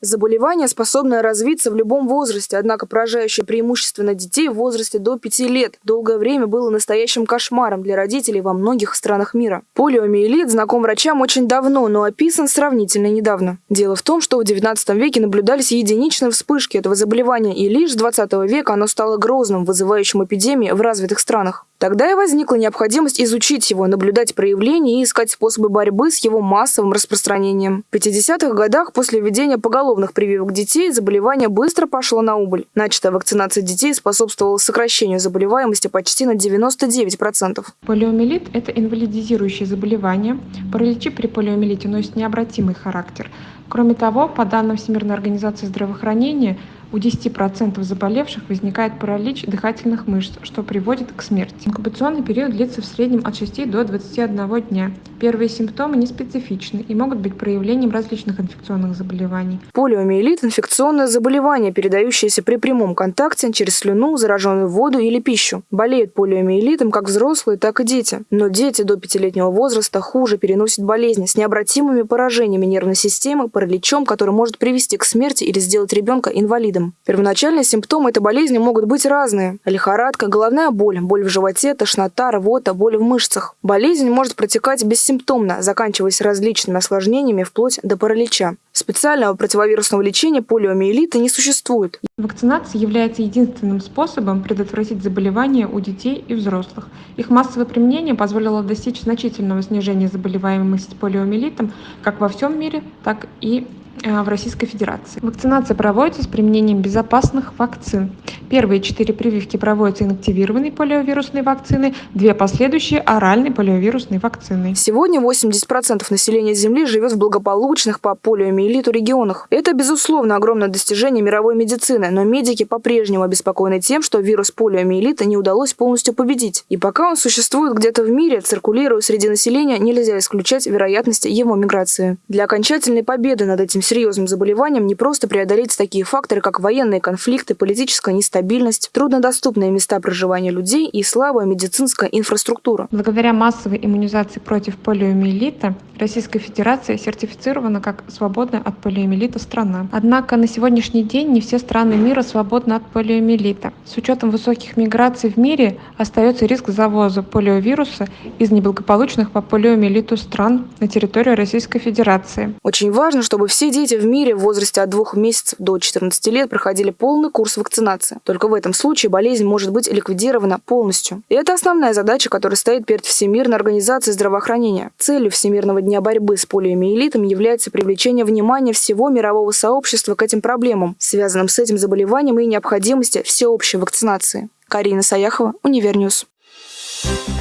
Заболевание способно развиться в любом возрасте, однако поражающее преимущественно детей в возрасте до 5 лет долгое время было настоящим кошмаром для родителей во многих странах мира. Полиомиелит знаком врачам очень давно, но описан сравнительно недавно. Дело в том, что в 19 веке наблюдались единичные вспышки этого заболевания, и лишь с 20 века оно стало грозным, вызывающим эпидемии в развитых странах. Тогда и возникла необходимость изучить его, наблюдать проявления и искать способы борьбы с его массовым распространением. В 50-х годах после введения поголовных прививок детей заболевание быстро пошло на убыль. Начатая вакцинация детей способствовала сокращению заболеваемости почти на 99%. Полиомиелит – это инвалидизирующее заболевание. Параличи при полиомиелите носят необратимый характер. Кроме того, по данным Всемирной организации здравоохранения, у 10% заболевших возникает паралич дыхательных мышц, что приводит к смерти. Инкубационный период длится в среднем от 6 до 21 дня. Первые симптомы неспецифичны и могут быть проявлением различных инфекционных заболеваний. Полиомиелит – инфекционное заболевание, передающееся при прямом контакте через слюну, зараженную воду или пищу. Болеют полиомиелитом как взрослые, так и дети. Но дети до пятилетнего возраста хуже переносят болезни с необратимыми поражениями нервной системы, параличом, который может привести к смерти или сделать ребенка инвалидом. Первоначальные симптомы этой болезни могут быть разные. Лихорадка, головная боль, боль в животе, тошнота, рвота, боль в мышцах. Болезнь может протекать бессимптомно, заканчиваясь различными осложнениями вплоть до паралича. Специального противовирусного лечения полиомиелита не существует. Вакцинация является единственным способом предотвратить заболевания у детей и взрослых. Их массовое применение позволило достичь значительного снижения заболеваемости полиомиелитом как во всем мире, так и в Российской Федерации. Вакцинация проводится с применением безопасных вакцин. Первые четыре прививки проводятся инактивированной полиовирусной вакциной, две последующие – оральной полиовирусной вакциной. Сегодня 80% населения Земли живет в благополучных по полиомиелиту регионах. Это, безусловно, огромное достижение мировой медицины, но медики по-прежнему обеспокоены тем, что вирус полиомиелита не удалось полностью победить. И пока он существует где-то в мире, циркулируя среди населения, нельзя исключать вероятности его миграции. Для окончательной победы над этим серьезным заболеванием не просто преодолеть такие факторы, как военные конфликты, политическая нестабильность, труднодоступные места проживания людей и слабая медицинская инфраструктура. Благодаря массовой иммунизации против полиомиелита Российская Федерация сертифицирована как свободная от полиомиелита страна. Однако на сегодняшний день не все страны мира свободны от полиомиелита. С учетом высоких миграций в мире остается риск завоза полиовируса из неблагополучных по полиомиелиту стран на территорию Российской Федерации. Очень важно, чтобы все дети в мире в возрасте от 2 месяцев до 14 лет проходили полный курс вакцинации. Только в этом случае болезнь может быть ликвидирована полностью. И это основная задача, которая стоит перед Всемирной организацией здравоохранения. Целью Всемирного дня борьбы с полиомиелитом является привлечение внимания всего мирового сообщества к этим проблемам, связанным с этим заболеванием и необходимости всеобщей вакцинации. Карина Саяхова, Универньюз. Thank you